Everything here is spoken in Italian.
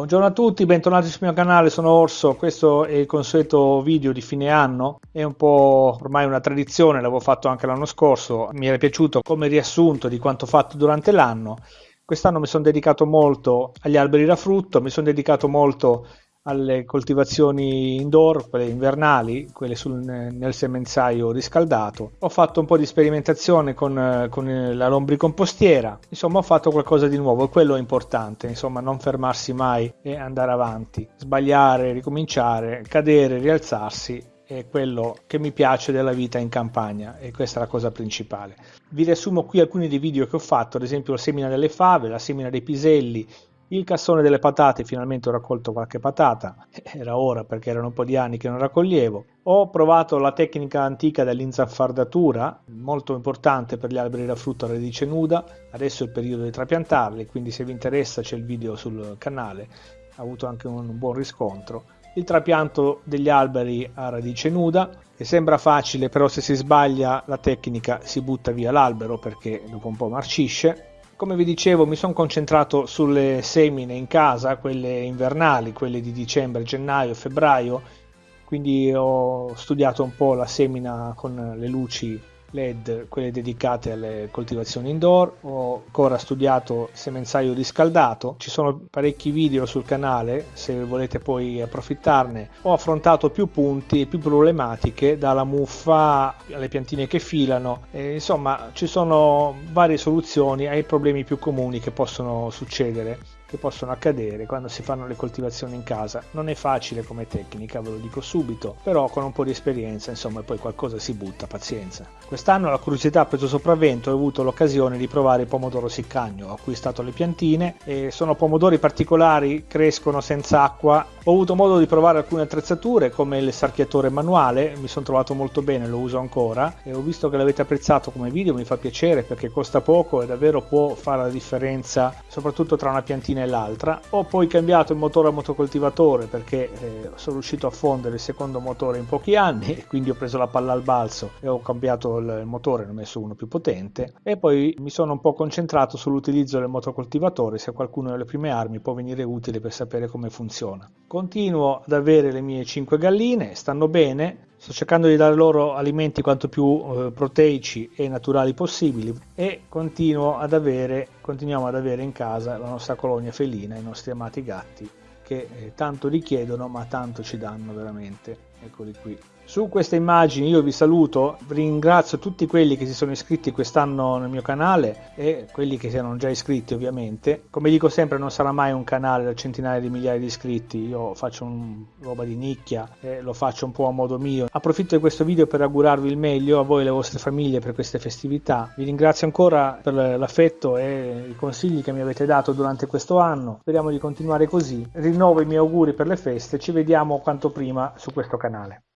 Buongiorno a tutti, bentornati sul mio canale, sono Orso, questo è il consueto video di fine anno, è un po' ormai una tradizione, l'avevo fatto anche l'anno scorso, mi era piaciuto come riassunto di quanto fatto durante l'anno. Quest'anno mi sono dedicato molto agli alberi da frutto, mi sono dedicato molto alle coltivazioni indoor, quelle invernali, quelle sul, nel semenzaio riscaldato. Ho fatto un po' di sperimentazione con, con la lombricompostiera, insomma ho fatto qualcosa di nuovo e quello è importante, insomma non fermarsi mai e andare avanti, sbagliare, ricominciare, cadere, rialzarsi è quello che mi piace della vita in campagna e questa è la cosa principale. Vi riassumo qui alcuni dei video che ho fatto, ad esempio la semina delle fave, la semina dei piselli, il cassone delle patate, finalmente ho raccolto qualche patata, era ora perché erano un po' di anni che non raccoglievo. Ho provato la tecnica antica dell'inzaffardatura, molto importante per gli alberi da frutta a radice nuda, adesso è il periodo di trapiantarli, quindi se vi interessa c'è il video sul canale, ha avuto anche un buon riscontro. Il trapianto degli alberi a radice nuda, che sembra facile, però se si sbaglia la tecnica si butta via l'albero perché dopo un po' marcisce come vi dicevo mi sono concentrato sulle semine in casa, quelle invernali, quelle di dicembre, gennaio, febbraio, quindi ho studiato un po' la semina con le luci LED, quelle dedicate alle coltivazioni indoor, ho ancora studiato semenzaio riscaldato, ci sono parecchi video sul canale se volete poi approfittarne, ho affrontato più punti e più problematiche dalla muffa alle piantine che filano, e, insomma ci sono varie soluzioni ai problemi più comuni che possono succedere che possono accadere quando si fanno le coltivazioni in casa. Non è facile come tecnica, ve lo dico subito, però con un po' di esperienza, insomma, poi qualcosa si butta, pazienza. Quest'anno la curiosità ha preso sopravvento e ho avuto l'occasione di provare il pomodoro siccagno. Ho acquistato le piantine e sono pomodori particolari, crescono senza acqua. Ho avuto modo di provare alcune attrezzature come il sarchiatore manuale, mi sono trovato molto bene, lo uso ancora e ho visto che l'avete apprezzato come video, mi fa piacere perché costa poco e davvero può fare la differenza soprattutto tra una piantina e l'altra. Ho poi cambiato il motore a motocoltivatore perché eh, sono riuscito a fondere il secondo motore in pochi anni e quindi ho preso la palla al balzo e ho cambiato il, motore ne ho messo uno più potente. E poi mi sono un po' concentrato sull'utilizzo del motocoltivatore se qualcuno delle prime armi può venire utile per sapere come funziona continuo ad avere le mie 5 galline stanno bene Sto cercando di dare loro alimenti quanto più eh, proteici e naturali possibili e continuo ad avere, continuiamo ad avere in casa la nostra colonia felina, i nostri amati gatti che eh, tanto richiedono ma tanto ci danno veramente. Eccoli qui. Su queste immagini io vi saluto, ringrazio tutti quelli che si sono iscritti quest'anno nel mio canale e quelli che si erano già iscritti ovviamente. Come dico sempre non sarà mai un canale da centinaia di migliaia di iscritti, io faccio un, roba di nicchia e lo faccio un po' a modo mio. Approfitto di questo video per augurarvi il meglio a voi e alle vostre famiglie per queste festività. Vi ringrazio ancora per l'affetto e i consigli che mi avete dato durante questo anno. Speriamo di continuare così. Rinnovo i miei auguri per le feste, ci vediamo quanto prima su questo canale.